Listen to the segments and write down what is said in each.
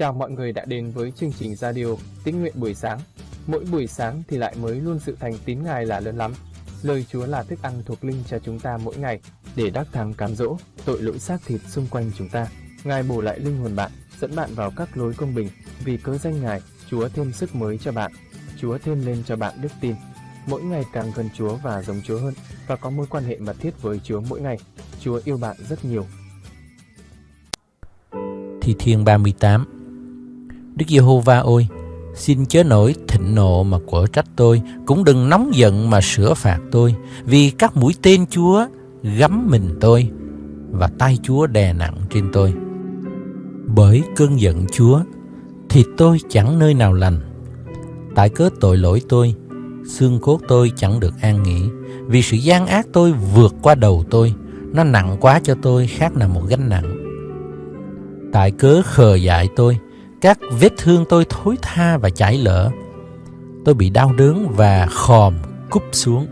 Chào mọi người đã đến với chương trình radio Tín nguyện buổi sáng. Mỗi buổi sáng thì lại mới luôn sự thành tín Ngài là lớn lắm. Lời Chúa là thức ăn thuộc linh cho chúng ta mỗi ngày để đắc thắng cám dỗ tội lỗi xác thịt xung quanh chúng ta. Ngài bổ lại linh hồn bạn, dẫn bạn vào các lối công bình. Vì cớ danh Ngài, Chúa thêm sức mới cho bạn. Chúa thêm lên cho bạn đức tin. Mỗi ngày càng gần Chúa và giống Chúa hơn và có mối quan hệ mật thiết với Chúa mỗi ngày. Chúa yêu bạn rất nhiều. Thi Thiên 38 Đức Giê-hô-va ơi, xin chớ nổi thịnh nộ mà quở trách tôi, cũng đừng nóng giận mà sửa phạt tôi, vì các mũi tên Chúa gắm mình tôi và tay Chúa đè nặng trên tôi. Bởi cơn giận Chúa, thì tôi chẳng nơi nào lành. Tại cớ tội lỗi tôi, xương cốt tôi chẳng được an nghỉ, vì sự gian ác tôi vượt qua đầu tôi, nó nặng quá cho tôi khác là một gánh nặng. Tại cớ khờ dại tôi, các vết thương tôi thối tha và chảy lỡ. Tôi bị đau đớn và khòm cúp xuống.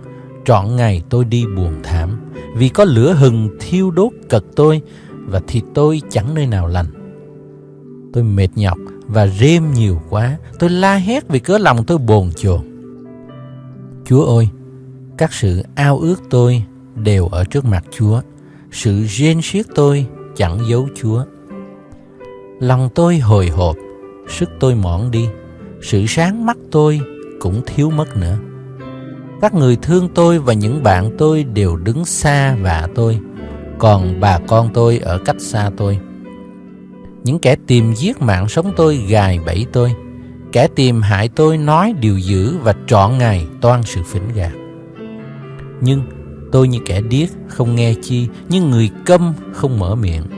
Trọn ngày tôi đi buồn thảm, vì có lửa hừng thiêu đốt cật tôi và thịt tôi chẳng nơi nào lành. Tôi mệt nhọc và rêm nhiều quá, tôi la hét vì cớ lòng tôi bồn chồn. Chúa ơi, các sự ao ước tôi đều ở trước mặt Chúa, sự rên xiết tôi chẳng giấu Chúa. Lòng tôi hồi hộp, sức tôi mòn đi, sự sáng mắt tôi cũng thiếu mất nữa. Các người thương tôi và những bạn tôi đều đứng xa và tôi, còn bà con tôi ở cách xa tôi. Những kẻ tìm giết mạng sống tôi gài bẫy tôi, kẻ tìm hại tôi nói điều dữ và trọn ngày toan sự phỉnh gạt. Nhưng tôi như kẻ điếc không nghe chi, như người câm không mở miệng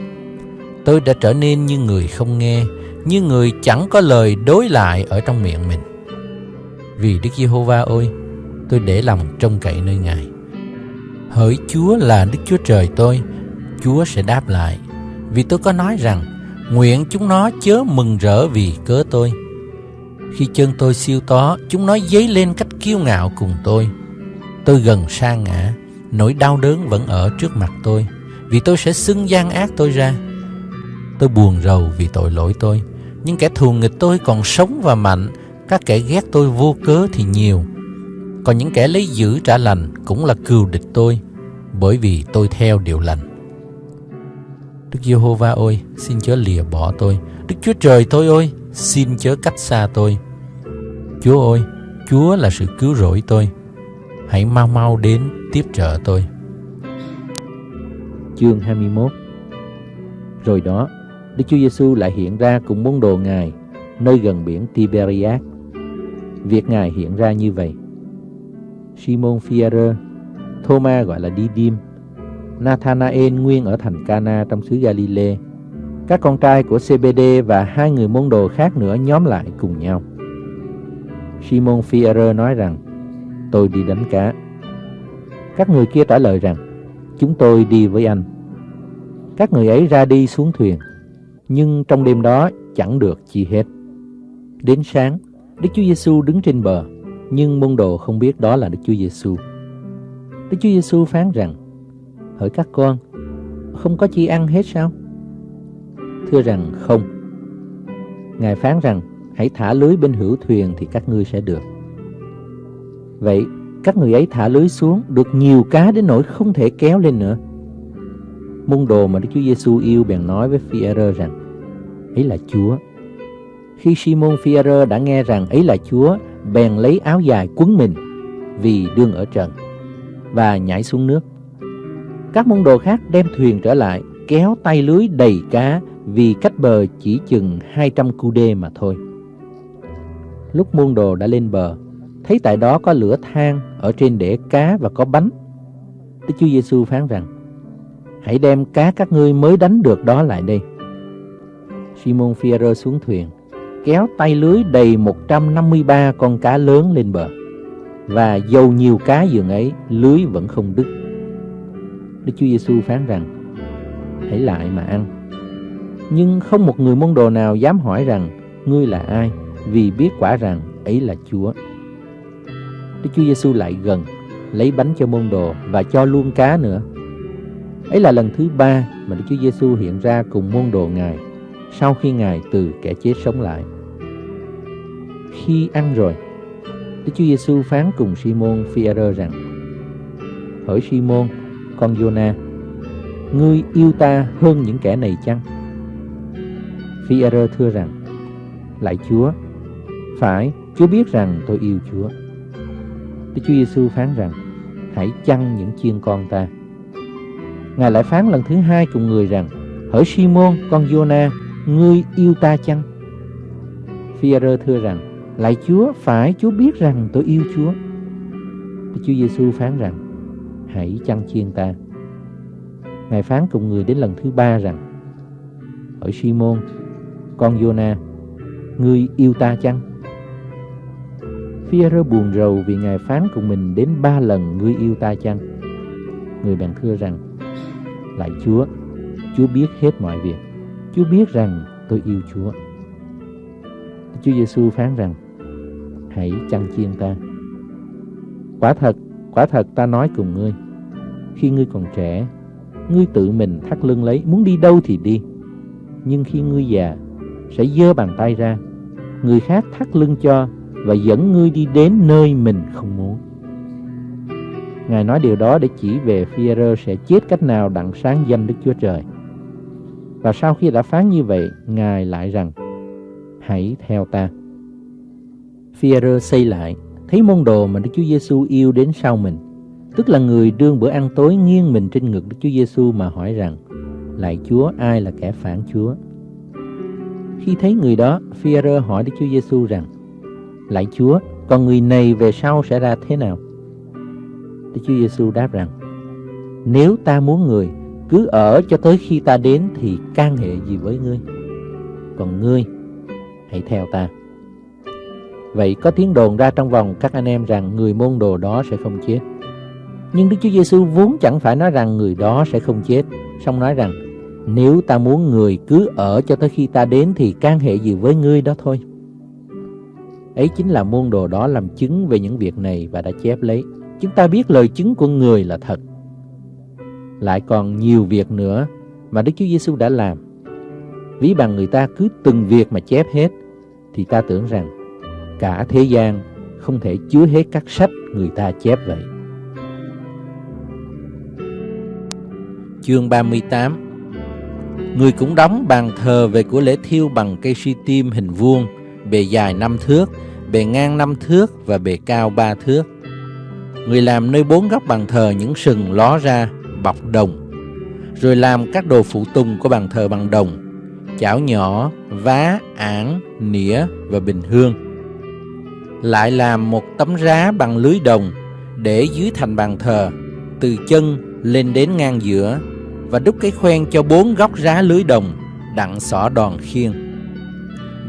tôi đã trở nên như người không nghe, như người chẳng có lời đối lại ở trong miệng mình. Vì Đức Giê-hô-va ơi, tôi để lòng trông cậy nơi Ngài. Hỡi Chúa là Đức Chúa Trời tôi, Chúa sẽ đáp lại. Vì tôi có nói rằng, nguyện chúng nó chớ mừng rỡ vì cớ tôi. Khi chân tôi siêu tó, chúng nó dấy lên cách kiêu ngạo cùng tôi. Tôi gần sa ngã, nỗi đau đớn vẫn ở trước mặt tôi, vì tôi sẽ xưng gian ác tôi ra Tôi buồn rầu vì tội lỗi tôi. Nhưng kẻ thù nghịch tôi còn sống và mạnh, Các kẻ ghét tôi vô cớ thì nhiều. Còn những kẻ lấy giữ trả lành Cũng là cừu địch tôi, Bởi vì tôi theo điều lành. Đức Giê-hô-va ơi, Xin chớ lìa bỏ tôi. Đức Chúa Trời tôi ơi, Xin chớ cách xa tôi. Chúa ơi, Chúa là sự cứu rỗi tôi. Hãy mau mau đến tiếp trợ tôi. Chương 21 Rồi đó Đức Chúa Giêsu lại hiện ra cùng môn đồ Ngài nơi gần biển Tiberias. Việc Ngài hiện ra như vậy. Simon Phaolô, Thomas gọi là Didim, Nathanael nguyên ở thành Cana trong xứ Galilee, các con trai của CBD và hai người môn đồ khác nữa nhóm lại cùng nhau. Simon Phaolô nói rằng: "Tôi đi đánh cá." Các người kia trả lời rằng: "Chúng tôi đi với anh." Các người ấy ra đi xuống thuyền nhưng trong đêm đó chẳng được chi hết. Đến sáng, Đức Chúa Giêsu đứng trên bờ, nhưng môn đồ không biết đó là Đức Chúa Giêsu. Đức Chúa Giêsu phán rằng: "Hỡi các con, không có chi ăn hết sao?" Thưa rằng không. Ngài phán rằng: "Hãy thả lưới bên hữu thuyền thì các ngươi sẽ được." Vậy, các người ấy thả lưới xuống được nhiều cá đến nỗi không thể kéo lên nữa. Môn đồ mà Đức Chúa Giêsu yêu bèn nói với Phi-e-rơ rằng: ấy là Chúa. Khi Simon Peter đã nghe rằng ấy là Chúa, bèn lấy áo dài quấn mình vì đương ở trần và nhảy xuống nước. Các môn đồ khác đem thuyền trở lại, kéo tay lưới đầy cá vì cách bờ chỉ chừng 200 cu đê mà thôi. Lúc môn đồ đã lên bờ, thấy tại đó có lửa than ở trên để cá và có bánh. Đức Chúa Giêsu phán rằng: Hãy đem cá các ngươi mới đánh được đó lại đây. Simon Fierro xuống thuyền, kéo tay lưới đầy 153 con cá lớn lên bờ. Và dầu nhiều cá giường ấy, lưới vẫn không đứt. Đức Chúa Giêsu phán rằng: Hãy lại mà ăn. Nhưng không một người môn đồ nào dám hỏi rằng ngươi là ai, vì biết quả rằng ấy là Chúa. Đức Chúa Giêsu lại gần, lấy bánh cho môn đồ và cho luôn cá nữa. Ấy là lần thứ ba mà Đức Chúa Giêsu hiện ra cùng môn đồ Ngài sau khi Ngài từ kẻ chết sống lại. Khi ăn rồi, Đức Chúa Giêsu phán cùng Simon Phi-e-rơ rằng: Hỡi Simon, con Giô-na, ngươi yêu ta hơn những kẻ này chăng? Phi-e-rơ thưa rằng: Lạy Chúa, phải, Chúa biết rằng tôi yêu Chúa. Đức Chúa Giêsu phán rằng: Hãy chăn những chiên con ta. Ngài lại phán lần thứ hai cùng người rằng: Hỡi Simon, con Giô-na, ngươi yêu ta chăng? Phi-e-rơ thưa rằng: lại Chúa, phải Chúa biết rằng tôi yêu Chúa. Chúa Giêsu phán rằng: Hãy chăn chiên ta. Ngài phán cùng người đến lần thứ ba rằng: hỏi Simon, con Jonah, ngươi yêu ta chăng? Phi-e-rơ buồn rầu vì Ngài phán cùng mình đến ba lần ngươi yêu ta chăng? Người bèn thưa rằng: lại Chúa, Chúa biết hết mọi việc. Chúa biết rằng tôi yêu Chúa. Chúa Giêsu phán rằng: Hãy chăn chiên ta. Quả thật, quả thật ta nói cùng ngươi, khi ngươi còn trẻ, ngươi tự mình thắt lưng lấy, muốn đi đâu thì đi. Nhưng khi ngươi già, sẽ giơ bàn tay ra, người khác thắt lưng cho và dẫn ngươi đi đến nơi mình không muốn. Ngài nói điều đó để chỉ về phi sẽ chết cách nào đặng sáng danh Đức Chúa Trời. Và sau khi đã phán như vậy, Ngài lại rằng, hãy theo ta. phi xây lại, thấy môn đồ mà Đức Chúa Giêsu yêu đến sau mình, tức là người đương bữa ăn tối nghiêng mình trên ngực Đức Chúa Giêsu mà hỏi rằng, lại Chúa ai là kẻ phản Chúa? Khi thấy người đó, phi hỏi Đức Chúa Giêsu rằng, lại Chúa, còn người này về sau sẽ ra thế nào? Đức Chúa Giêsu đáp rằng, nếu ta muốn người cứ ở cho tới khi ta đến thì can hệ gì với ngươi? Còn ngươi, hãy theo ta. Vậy có tiếng đồn ra trong vòng các anh em rằng người môn đồ đó sẽ không chết. Nhưng Đức Chúa Giêsu vốn chẳng phải nói rằng người đó sẽ không chết, song nói rằng nếu ta muốn người cứ ở cho tới khi ta đến thì can hệ gì với ngươi đó thôi. Ấy chính là môn đồ đó làm chứng về những việc này và đã chép lấy. Chúng ta biết lời chứng của người là thật lại còn nhiều việc nữa mà Đức Chúa Giêsu đã làm. Ví bằng người ta cứ từng việc mà chép hết, thì ta tưởng rằng cả thế gian không thể chứa hết các sách người ta chép vậy. Chương 38 Người cũng đóng bàn thờ về của lễ thiêu bằng cây suy tim hình vuông, bề dài năm thước, bề ngang năm thước và bề cao ba thước. Người làm nơi bốn góc bàn thờ những sừng ló ra bọc đồng, rồi làm các đồ phụ tùng của bàn thờ bằng đồng, chảo nhỏ, vá, ảng, nĩa và bình hương. Lại làm một tấm rá bằng lưới đồng để dưới thành bàn thờ, từ chân lên đến ngang giữa và đúc cái khoen cho bốn góc rá lưới đồng đặng xỏ đòn khiên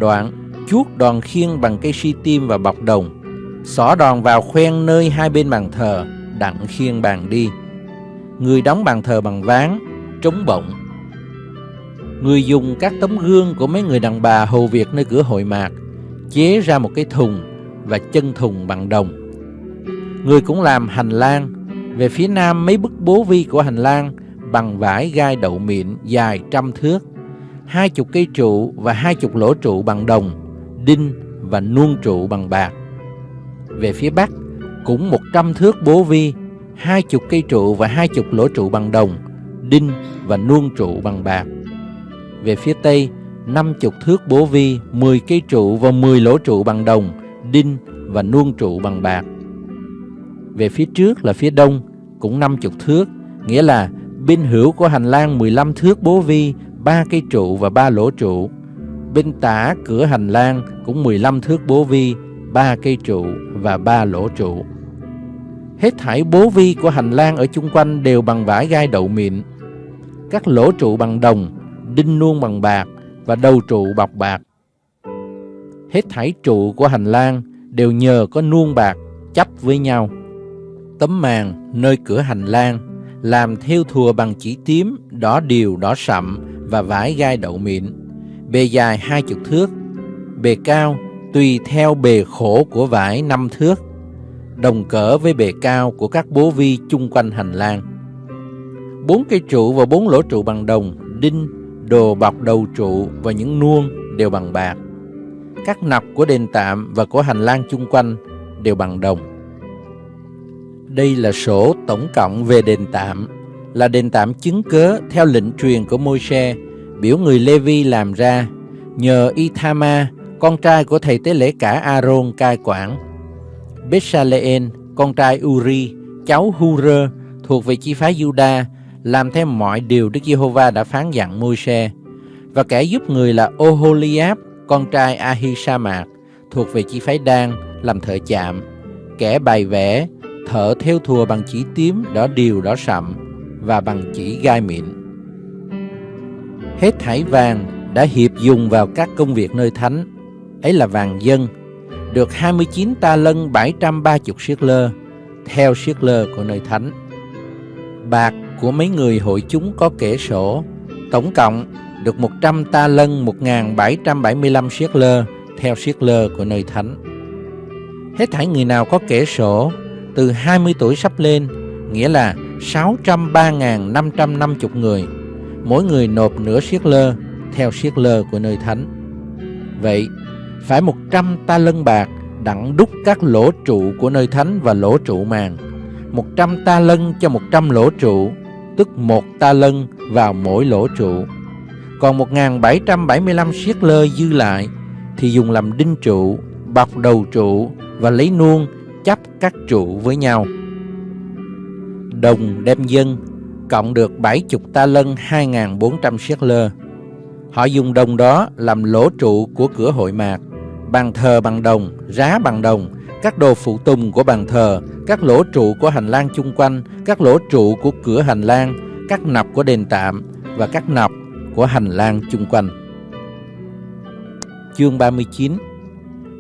đoạn chuốt đòn khiên bằng cây si tim và bọc đồng, xỏ đòn vào khoen nơi hai bên bàn thờ đặng khiên bàn đi người đóng bàn thờ bằng ván, trống bọng. Người dùng các tấm gương của mấy người đàn bà hầu việc nơi cửa hội mạc, chế ra một cái thùng và chân thùng bằng đồng. Người cũng làm hành lang, về phía nam mấy bức bố vi của hành lang bằng vải gai đậu mịn dài trăm thước, hai chục cây trụ và hai chục lỗ trụ bằng đồng, đinh và nuông trụ bằng bạc. Về phía bắc cũng một trăm thước bố vi hai chục cây trụ và hai chục lỗ trụ bằng đồng, đinh và nuông trụ bằng bạc. Về phía tây, năm chục thước bố vi, mười cây trụ và mười lỗ trụ bằng đồng, đinh và nuông trụ bằng bạc. Về phía trước là phía đông, cũng năm chục thước, nghĩa là bên hữu của hành lang 15 thước bố vi, ba cây trụ và ba lỗ trụ. Bên tả cửa hành lang cũng 15 thước bố vi, ba cây trụ và ba lỗ trụ. Hết thải bố vi của hành lang ở chung quanh đều bằng vải gai đậu mịn. Các lỗ trụ bằng đồng, đinh nuông bằng bạc và đầu trụ bọc bạc. Hết thải trụ của hành lang đều nhờ có nuông bạc chấp với nhau. Tấm màn nơi cửa hành lang làm theo thùa bằng chỉ tím, đỏ điều, đỏ sậm và vải gai đậu mịn. Bề dài hai chục thước, bề cao tùy theo bề khổ của vải năm thước đồng cỡ với bề cao của các bố vi chung quanh hành lang. Bốn cây trụ và bốn lỗ trụ bằng đồng, đinh, đồ bọc đầu trụ và những nuông đều bằng bạc. Các nọc của đền tạm và của hành lang chung quanh đều bằng đồng. Đây là sổ tổng cộng về đền tạm, là đền tạm chứng cớ theo lệnh truyền của Môi-se, biểu người Lê-vi làm ra, nhờ Ithama, con trai của thầy tế lễ cả Aaron cai quản. Bessaleel, con trai Uri, cháu Hurơ, thuộc về chi phái Juda, làm theo mọi điều Đức Giê-hô-va đã phán dặn Môi-se. Và kẻ giúp người là Oholiab, con trai Ahisamak, thuộc về chi phái Đan, làm thợ chạm. Kẻ bày vẽ, thợ theo thùa bằng chỉ tím, đỏ điều, đỏ sậm và bằng chỉ gai mịn. Hết thảy vàng đã hiệp dùng vào các công việc nơi thánh, ấy là vàng dân, được 29 ta lân 730 siết lơ, theo siết lơ của nơi thánh. Bạc của mấy người hội chúng có kể sổ, tổng cộng được 100 ta lân 1775 siết lơ, theo siết lơ của nơi thánh. Hết thảy người nào có kể sổ, từ 20 tuổi sắp lên, nghĩa là 603.550 người, mỗi người nộp nửa siết lơ, theo siết lơ của nơi thánh. Vậy, phải 100 ta lân bạc đặng đúc các lỗ trụ của nơi thánh và lỗ trụ màng. 100 ta lân cho 100 lỗ trụ, tức một ta lân vào mỗi lỗ trụ. Còn 1.775 siết lơ dư lại thì dùng làm đinh trụ, bọc đầu trụ và lấy nuông chấp các trụ với nhau. Đồng đem dân cộng được 70 ta lân 2.400 siết lơ. Họ dùng đồng đó làm lỗ trụ của cửa hội mạc, bàn thờ bằng đồng, rá bằng đồng, các đồ phụ tùng của bàn thờ, các lỗ trụ của hành lang chung quanh, các lỗ trụ của cửa hành lang, các nọc của đền tạm và các nọc của hành lang chung quanh. Chương 39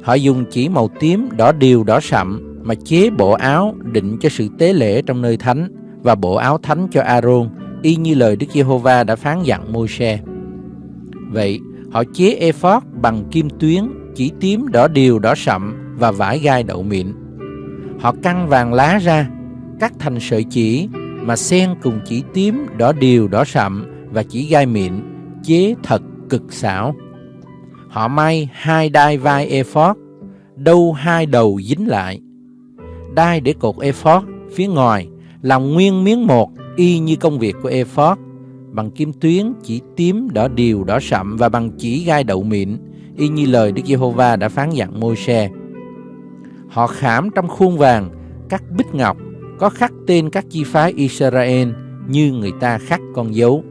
Họ dùng chỉ màu tím, đỏ điều, đỏ sậm mà chế bộ áo định cho sự tế lễ trong nơi thánh và bộ áo thánh cho Aaron, y như lời Đức Giê-hô-va đã phán dặn Môi-se. Vậy, họ chế ephod bằng kim tuyến, chỉ tím, đỏ điều, đỏ sậm và vải gai đậu mịn. Họ căng vàng lá ra, cắt thành sợi chỉ mà xen cùng chỉ tím, đỏ điều, đỏ sậm và chỉ gai mịn, chế thật cực xảo. Họ may hai đai vai ephod, đâu hai đầu dính lại. Đai để cột ephod phía ngoài làm nguyên miếng một y như công việc của ephod bằng kim tuyến chỉ tím đỏ điều đỏ sậm và bằng chỉ gai đậu mịn y như lời Đức Giê-hô-va đã phán dặn Môi-se. Họ khảm trong khuôn vàng các bích ngọc có khắc tên các chi phái Israel như người ta khắc con dấu.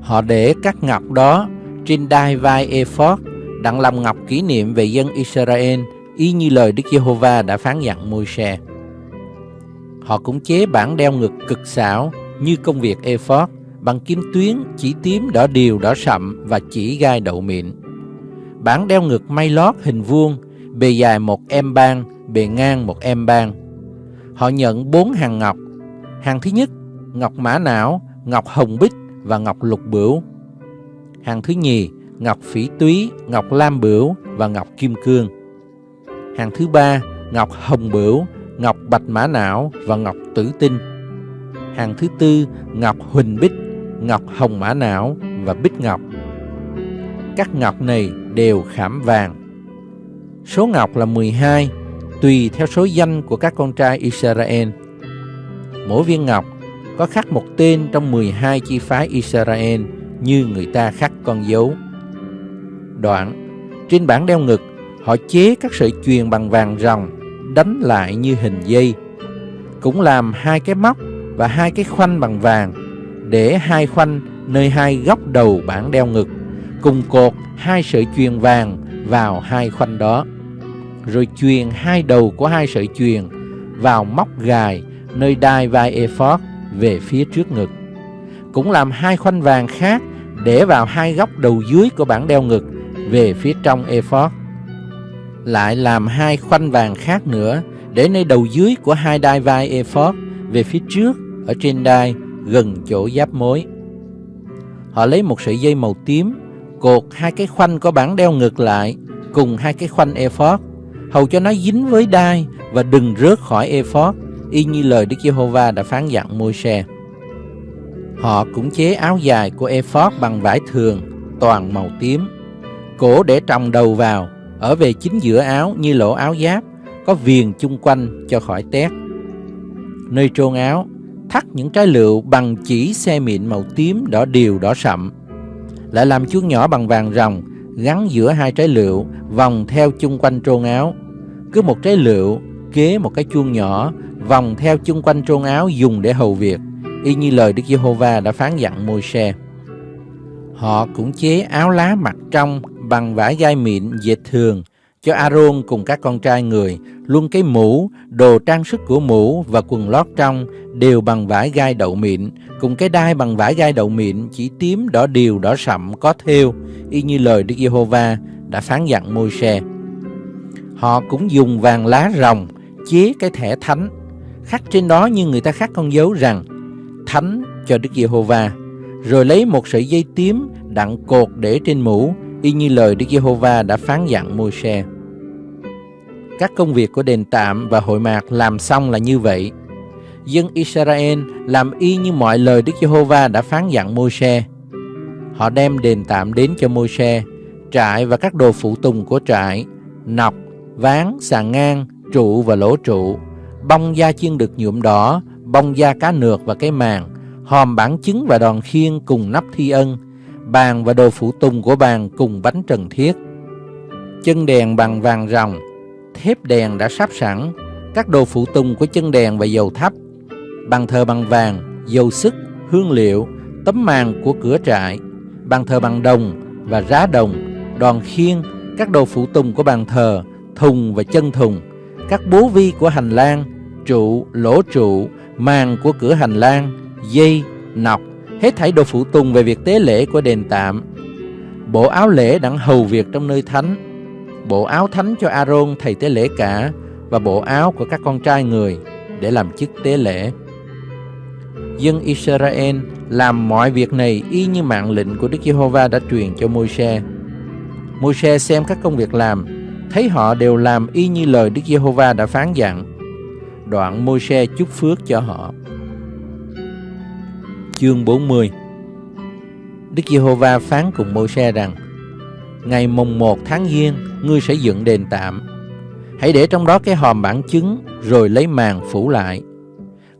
Họ để các ngọc đó trên đai vai ephod đặng làm ngọc kỷ niệm về dân Israel y như lời Đức Giê-hô-va đã phán dặn Môi-se. Họ cũng chế bản đeo ngực cực xảo như công việc ephod bằng kim tuyến, chỉ tím, đỏ điều, đỏ sậm và chỉ gai đậu mịn. Bản đeo ngực may lót hình vuông, bề dài một em ban, bề ngang một em ban. Họ nhận bốn hàng ngọc. Hàng thứ nhất, ngọc mã não, ngọc hồng bích và ngọc lục bửu. Hàng thứ nhì, ngọc phỉ túy, ngọc lam bửu và ngọc kim cương. Hàng thứ ba, ngọc hồng bửu, ngọc bạch mã não và ngọc tử tinh. Hàng thứ tư, ngọc huỳnh bích, ngọc hồng mã não và bích ngọc. Các ngọc này đều khảm vàng. Số ngọc là 12, tùy theo số danh của các con trai Israel. Mỗi viên ngọc có khắc một tên trong 12 chi phái Israel như người ta khắc con dấu. Đoạn, trên bảng đeo ngực, họ chế các sợi chuyền bằng vàng ròng đánh lại như hình dây. Cũng làm hai cái móc và hai cái khoanh bằng vàng để hai khoanh nơi hai góc đầu bảng đeo ngực cùng cột hai sợi chuyền vàng vào hai khoanh đó. Rồi chuyền hai đầu của hai sợi chuyền vào móc gài nơi đai vai ephod về phía trước ngực. Cũng làm hai khoanh vàng khác để vào hai góc đầu dưới của bản đeo ngực về phía trong ephod. Lại làm hai khoanh vàng khác nữa để nơi đầu dưới của hai đai vai ephod về phía trước ở trên đai gần chỗ giáp mối. Họ lấy một sợi dây màu tím, cột hai cái khoanh có bản đeo ngược lại cùng hai cái khoanh ephod, hầu cho nó dính với đai và đừng rớt khỏi ephod, y như lời Đức Giê-hô-va đã phán dặn Môi-se. Họ cũng chế áo dài của ephod bằng vải thường, toàn màu tím. Cổ để trồng đầu vào, ở về chính giữa áo như lỗ áo giáp, có viền chung quanh cho khỏi tét. Nơi trôn áo, thắt những trái lựu bằng chỉ xe mịn màu tím đỏ điều đỏ sậm. Lại làm chuông nhỏ bằng vàng ròng, gắn giữa hai trái lựu, vòng theo chung quanh trôn áo. Cứ một trái lựu kế một cái chuông nhỏ, vòng theo chung quanh trôn áo dùng để hầu việc y như lời Đức Giê-hô-va đã phán dặn Môi-se. Họ cũng chế áo lá mặt trong bằng vải gai mịn dệt thường cho Aaron cùng các con trai người, luôn cái mũ, đồ trang sức của mũ và quần lót trong đều bằng vải gai đậu mịn, cùng cái đai bằng vải gai đậu mịn chỉ tím đỏ điều đỏ sậm có thêu, y như lời Đức Giê-hô-va đã phán dặn Môi-se. Họ cũng dùng vàng lá rồng chế cái thẻ thánh, khắc trên đó như người ta khắc con dấu rằng thánh cho Đức Giê-hô-va, rồi lấy một sợi dây tím đặng cột để trên mũ, y như lời Đức Giê-hô-va đã phán dặn Môi-se. Các công việc của đền tạm và hội mạc làm xong là như vậy. Dân Israel làm y như mọi lời Đức Giê-hô-va đã phán dặn Môi-se. Họ đem đền tạm đến cho Môi-se, trại và các đồ phụ tùng của trại, nọc, ván, sàn ngang, trụ và lỗ trụ, bông da chiên được nhuộm đỏ, bông da cá nược và cái màng, hòm bản chứng và đòn khiên cùng nắp thi ân, bàn và đồ phụ tùng của bàn cùng bánh trần thiết. Chân đèn bằng vàng ròng, thép đèn đã sắp sẵn, các đồ phụ tùng của chân đèn và dầu thắp, bàn thờ bằng vàng, dầu sức, hương liệu, tấm màn của cửa trại, bàn thờ bằng đồng và rá đồng, đòn khiên, các đồ phụ tùng của bàn thờ, thùng và chân thùng, các bố vi của hành lang, trụ, lỗ trụ, màn của cửa hành lang, dây, nọc, hết thảy đồ phụ tùng về việc tế lễ của đền tạm. Bộ áo lễ đặng hầu việc trong nơi thánh, bộ áo thánh cho Aaron thầy tế lễ cả và bộ áo của các con trai người để làm chức tế lễ. Dân Israel làm mọi việc này y như mạng lệnh của Đức Giê-hô-va đã truyền cho Môi-se. Môi-se xem các công việc làm, thấy họ đều làm y như lời Đức Giê-hô-va đã phán dặn đoạn Môi-se chúc phước cho họ. Chương 40 Đức Giê-hô-va phán cùng Môi-se rằng Ngày mùng 1 tháng Giêng, ngươi sẽ dựng đền tạm. Hãy để trong đó cái hòm bản chứng, rồi lấy màn phủ lại.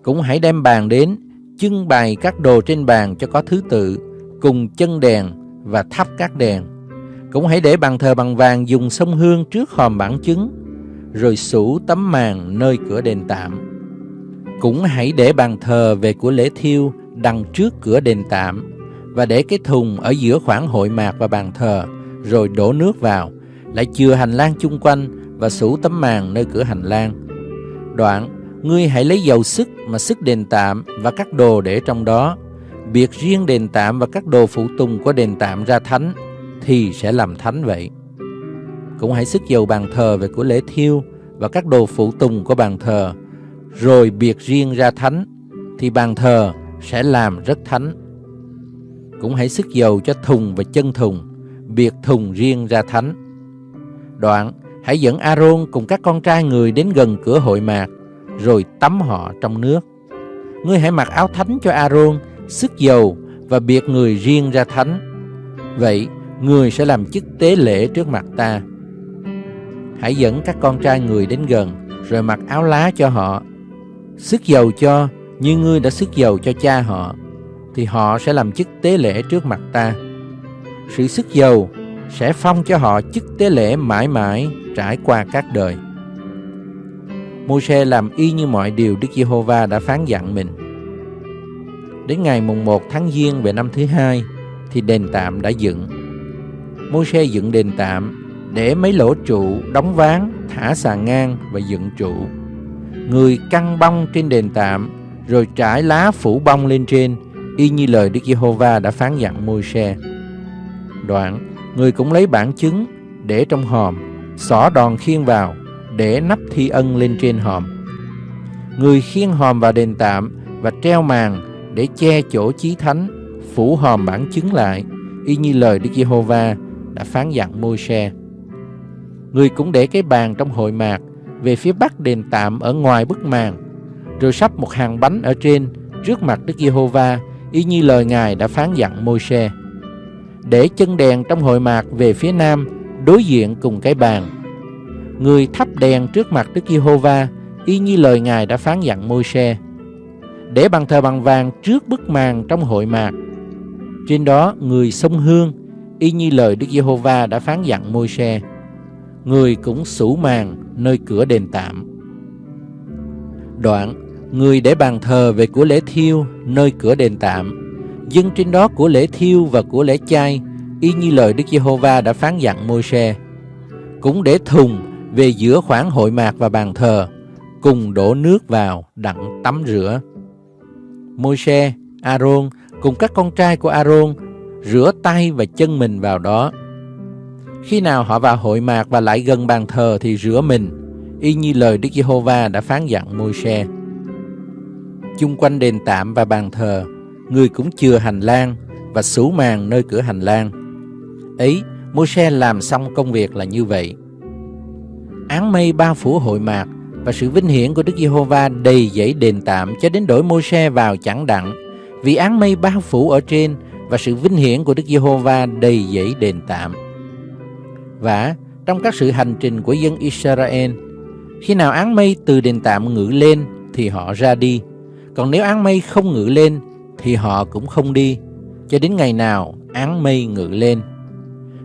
Cũng hãy đem bàn đến, trưng bày các đồ trên bàn cho có thứ tự, cùng chân đèn và thắp các đèn. Cũng hãy để bàn thờ bằng vàng dùng sông hương trước hòm bản chứng, rồi sủ tấm màn nơi cửa đền tạm. Cũng hãy để bàn thờ về của lễ thiêu đằng trước cửa đền tạm và để cái thùng ở giữa khoảng hội mạc và bàn thờ, rồi đổ nước vào, lại chừa hành lang chung quanh và sủ tấm màn nơi cửa hành lang. Đoạn, ngươi hãy lấy dầu sức mà sức đền tạm và các đồ để trong đó, biệt riêng đền tạm và các đồ phụ tùng của đền tạm ra thánh, thì sẽ làm thánh vậy. Cũng hãy sức dầu bàn thờ về của lễ thiêu và các đồ phụ tùng của bàn thờ, rồi biệt riêng ra thánh, thì bàn thờ sẽ làm rất thánh. Cũng hãy sức dầu cho thùng và chân thùng, biệt thùng riêng ra thánh. Đoạn, hãy dẫn Aaron cùng các con trai người đến gần cửa hội mạc, rồi tắm họ trong nước. Ngươi hãy mặc áo thánh cho Aaron, sức dầu và biệt người riêng ra thánh. Vậy, người sẽ làm chức tế lễ trước mặt ta. Hãy dẫn các con trai người đến gần Rồi mặc áo lá cho họ Sức dầu cho Như ngươi đã sức dầu cho cha họ Thì họ sẽ làm chức tế lễ trước mặt ta Sự sức dầu Sẽ phong cho họ chức tế lễ mãi mãi Trải qua các đời Môi-se làm y như mọi điều Đức Giê-hô-va đã phán dặn mình Đến ngày mùng 1 tháng Giêng về năm thứ hai Thì đền tạm đã dựng Môi-se dựng đền tạm để mấy lỗ trụ đóng ván, thả sàn ngang và dựng trụ. Người căng bông trên đền tạm, rồi trải lá phủ bông lên trên, y như lời Đức Giê-hô-va đã phán dặn Môi-se. Đoạn, người cũng lấy bản chứng để trong hòm, xỏ đòn khiên vào, để nắp thi ân lên trên hòm. Người khiên hòm vào đền tạm và treo màn để che chỗ chí thánh, phủ hòm bản chứng lại, y như lời Đức Giê-hô-va đã phán dặn Môi-se. Người cũng để cái bàn trong hội mạc về phía bắc đền tạm ở ngoài bức màn, rồi sắp một hàng bánh ở trên trước mặt Đức Giê-hô-va, y như lời Ngài đã phán dặn Môi-se. Để chân đèn trong hội mạc về phía nam, đối diện cùng cái bàn. Người thắp đèn trước mặt Đức Giê-hô-va, y như lời Ngài đã phán dặn Môi-se. Để bàn thờ bằng vàng trước bức màn trong hội mạc. Trên đó người sông hương, y như lời Đức Giê-hô-va đã phán dặn Môi-se. Người cũng sủ màn nơi cửa đền tạm. Đoạn, người để bàn thờ về của lễ thiêu nơi cửa đền tạm, dân trên đó của lễ thiêu và của lễ chay, y như lời Đức Giê-hô-va đã phán dặn Môi-se. Cũng để thùng về giữa khoảng hội mạc và bàn thờ, cùng đổ nước vào đặng tắm rửa. Môi-se, A-rôn cùng các con trai của A-rôn rửa tay và chân mình vào đó. Khi nào họ vào hội mạc và lại gần bàn thờ thì rửa mình, y như lời Đức Giê-hô-va đã phán dặn Môi-se. Chung quanh đền tạm và bàn thờ, người cũng chừa hành lang và sủ màn nơi cửa hành lang. Ấy, Môi-se làm xong công việc là như vậy. Án mây bao phủ hội mạc và sự vinh hiển của Đức Giê-hô-va đầy dẫy đền tạm cho đến đổi Môi-se vào chẳng đặng, vì án mây bao phủ ở trên và sự vinh hiển của Đức Giê-hô-va đầy dẫy đền tạm. Và trong các sự hành trình của dân Israel, khi nào áng mây từ đền tạm ngự lên thì họ ra đi, còn nếu áng mây không ngự lên thì họ cũng không đi, cho đến ngày nào áng mây ngự lên.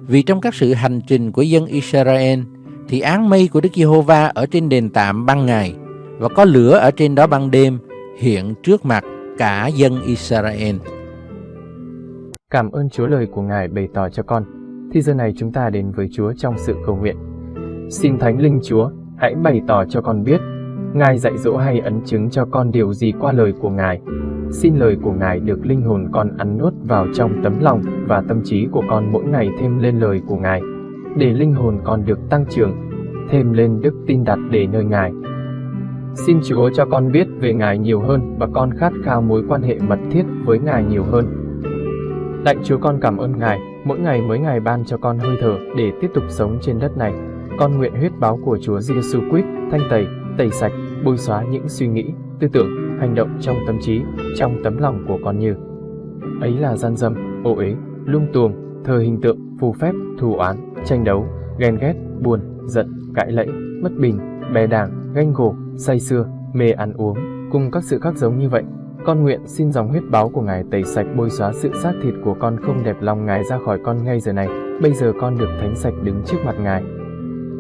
Vì trong các sự hành trình của dân Israel thì áng mây của Đức Giê-hô-va ở trên đền tạm ban ngày và có lửa ở trên đó ban đêm hiện trước mặt cả dân Israel. Cảm ơn Chúa lời của Ngài bày tỏ cho con. Thì giờ này chúng ta đến với Chúa trong sự cầu nguyện. Xin Thánh Linh Chúa, hãy bày tỏ cho con biết, Ngài dạy dỗ hay ấn chứng cho con điều gì qua lời của Ngài. Xin lời của Ngài được linh hồn con ăn nuốt vào trong tấm lòng và tâm trí của con mỗi ngày thêm lên lời của Ngài, để linh hồn con được tăng trưởng, thêm lên đức tin đặt để nơi Ngài. Xin Chúa cho con biết về Ngài nhiều hơn và con khát khao mối quan hệ mật thiết với Ngài nhiều hơn. Lạy Chúa con cảm ơn Ngài, mỗi ngày mới Ngài ban cho con hơi thở để tiếp tục sống trên đất này. Con nguyện huyết báo của Chúa Giêsu Christ thanh tẩy, tẩy sạch, bôi xóa những suy nghĩ, tư tưởng, hành động trong tâm trí, trong tấm lòng của con như ấy là gian dâm, ô uế, lung tuồng, thờ hình tượng, phù phép, thù oán, tranh đấu, ghen ghét, buồn, giận, cãi lẫy, mất bình, bè đảng, ganh gổ, say sưa, mê ăn uống, cùng các sự khác giống như vậy. Con nguyện xin dòng huyết báo của Ngài tẩy sạch bôi xóa sự xác thịt của con không đẹp lòng Ngài ra khỏi con ngay giờ này. Bây giờ con được thánh sạch đứng trước mặt Ngài.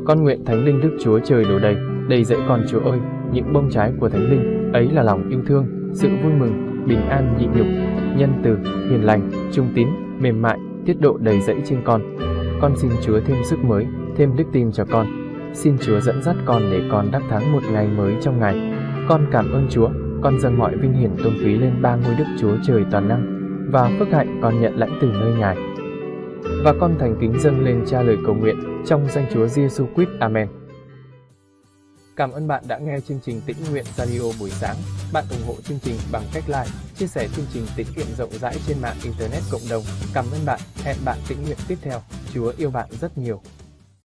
Con nguyện Thánh Linh Đức Chúa Trời đổ đầy, đầy dẫy con Chúa ơi, những bông trái của Thánh Linh, ấy là lòng yêu thương, sự vui mừng, bình an nhịn nhục, nhân từ, hiền lành, trung tín, mềm mại, tiết độ đầy dẫy trên con. Con xin Chúa thêm sức mới, thêm đức tin cho con. Xin Chúa dẫn dắt con để con đắc thắng một ngày mới trong ngày. Con cảm ơn Chúa, con dâng mọi vinh hiển tôn quý lên ba ngôi Đức Chúa Trời toàn năng và phước hạnh con nhận lãnh từ nơi Ngài. Và con thành kính dâng lên cha lời cầu nguyện trong danh Chúa Giêsu Christ. Amen. Cảm ơn bạn đã nghe chương trình Tĩnh Nguyện Radio buổi sáng. Bạn ủng hộ chương trình bằng cách like, chia sẻ chương trình tĩnh nguyện rộng rãi trên mạng Internet cộng đồng. Cảm ơn bạn. Hẹn bạn tĩnh nguyện tiếp theo. Chúa yêu bạn rất nhiều.